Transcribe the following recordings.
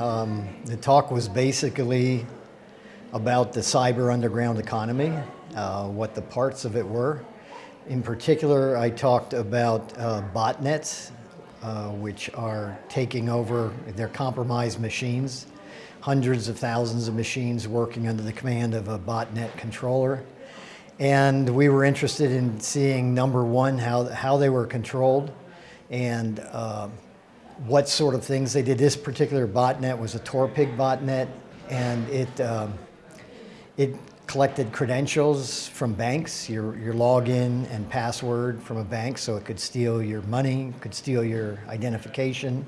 Um, the talk was basically about the cyber underground economy, uh, what the parts of it were. In particular, I talked about uh, botnets, uh, which are taking over, their compromised machines, hundreds of thousands of machines working under the command of a botnet controller. And we were interested in seeing, number one, how, how they were controlled and uh, what sort of things they did. This particular botnet was a Torpig botnet, and it, um, it collected credentials from banks, your, your login and password from a bank, so it could steal your money, could steal your identification.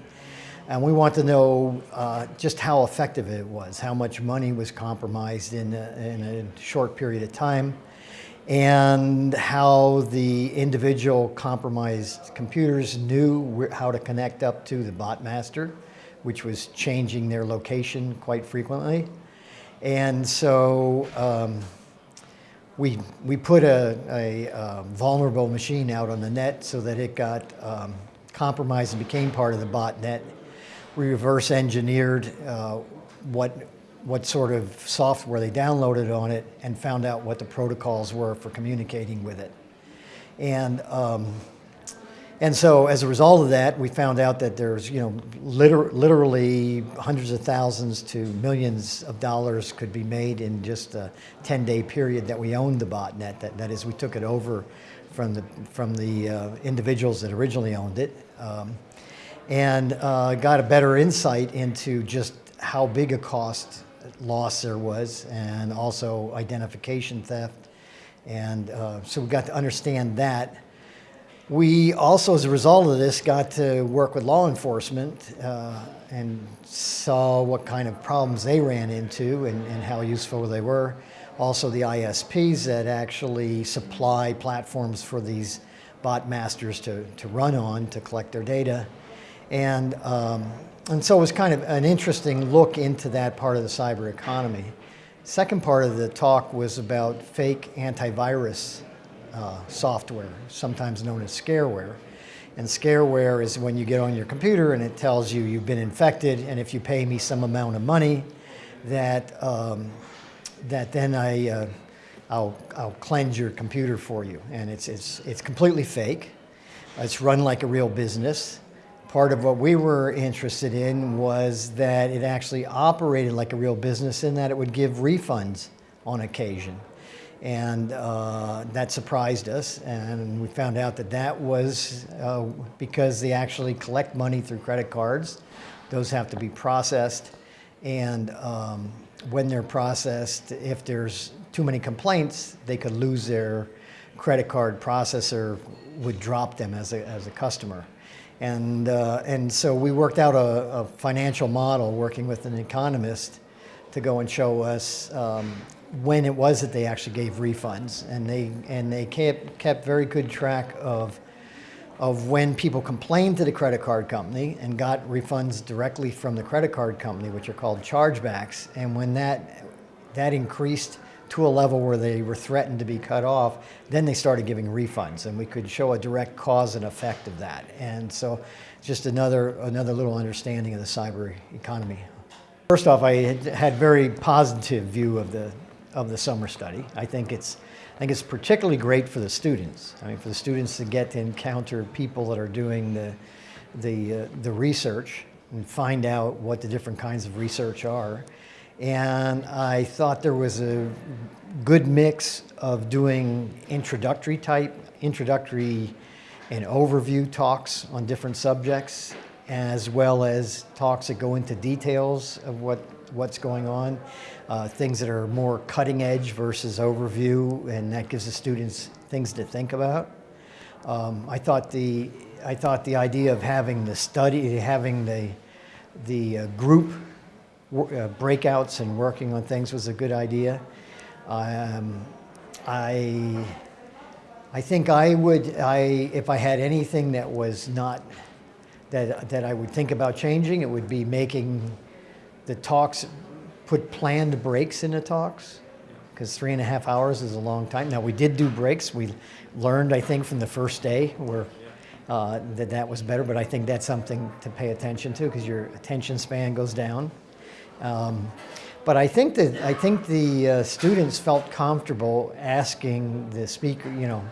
And we want to know uh, just how effective it was, how much money was compromised in a, in a short period of time, and how the individual compromised computers knew how to connect up to the bot master, which was changing their location quite frequently. And so um, we, we put a, a, a, vulnerable machine out on the net so that it got um, compromised and became part of the botnet. We reverse engineered uh, what, what sort of software they downloaded on it and found out what the protocols were for communicating with it. And um, and so as a result of that, we found out that there's, you know, liter literally hundreds of thousands to millions of dollars could be made in just a 10-day period that we owned the botnet. That, that is, we took it over from the, from the uh, individuals that originally owned it um, and uh, got a better insight into just how big a cost loss there was and also identification theft. And uh, so we got to understand that. We also, as a result of this, got to work with law enforcement uh, and saw what kind of problems they ran into and, and, how useful they were. Also the ISPs that actually supply platforms for these bot masters to, to run on to collect their data. And, um, and so it was kind of an interesting look into that part of the cyber economy. Second part of the talk was about fake antivirus uh, software, sometimes known as scareware. And scareware is when you get on your computer and it tells you you've been infected, and if you pay me some amount of money, that um, that then I uh, I'll I'll cleanse your computer for you. And it's it's it's completely fake. It's run like a real business. Part of what we were interested in was that it actually operated like a real business in that it would give refunds on occasion. And uh, that surprised us. And we found out that that was uh, because they actually collect money through credit cards. Those have to be processed. And um, when they're processed, if there's too many complaints, they could lose their credit card processor would drop them as a, as a customer. And, uh, and so we worked out a, a, financial model working with an economist to go and show us um, when it was that they actually gave refunds. And they, and they kept, kept very good track of, of when people complained to the credit card company and got refunds directly from the credit card company, which are called chargebacks. And when that, that increased to a level where they were threatened to be cut off, then they started giving refunds and we could show a direct cause and effect of that. And so just another, another little understanding of the cyber economy. First off, I had, had very positive view of the, of the summer study. I think it's, I think it's particularly great for the students. I mean, for the students to get to encounter people that are doing the, the, uh, the research and find out what the different kinds of research are. And I thought there was a good mix of doing introductory type, introductory and overview talks on different subjects, as well as talks that go into details of what, what's going on uh, things that are more cutting edge versus overview, and that gives the students things to think about. Um, I thought the I thought the idea of having the study, having the the uh, group breakouts and working on things was a good idea. Um, I I think I would I if I had anything that was not that that I would think about changing, it would be making the talks put planned breaks in the talks because three and a half hours is a long time. Now we did do breaks. We learned, I think, from the first day where uh, that that was better, but I think that's something to pay attention to because your attention span goes down. Um, but I think that I think the uh, students felt comfortable asking the speaker, you know,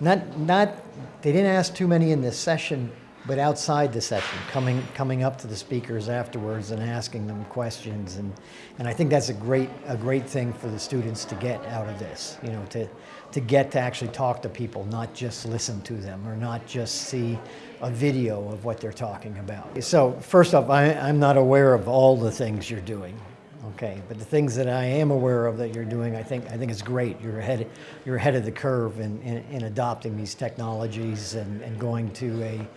not not they didn't ask too many in this session, but outside the session, coming coming up to the speakers afterwards and asking them questions, and and I think that's a great a great thing for the students to get out of this, you know, to to get to actually talk to people, not just listen to them or not just see a video of what they're talking about. So first off, I, I'm not aware of all the things you're doing. Okay, but the things that I am aware of that you're doing, I think I think it's great. You're ahead you're ahead of the curve in, in, in adopting these technologies and, and going to a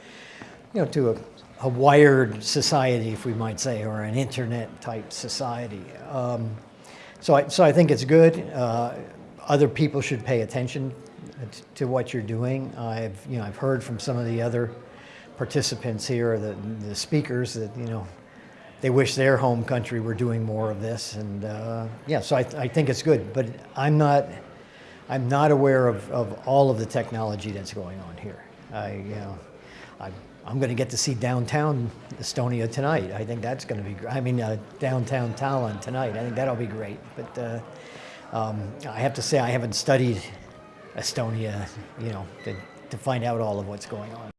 you know to a, a wired society, if we might say, or an internet type society. Um, so I so I think it's good. Uh, other people should pay attention to what you're doing. I've you know I've heard from some of the other participants here, the, the speakers that you know they wish their home country were doing more of this. And uh, yeah, so I, I think it's good, but I'm not, I'm not aware of, of all of the technology that's going on here. I, you know, I, I'm going to get to see downtown Estonia tonight. I think that's going to be, gr- I mean, uh, downtown Tallinn tonight. I think that'll be great. But uh, um, I have to say, I haven't studied Estonia, you know, to, to find out all of what's going on.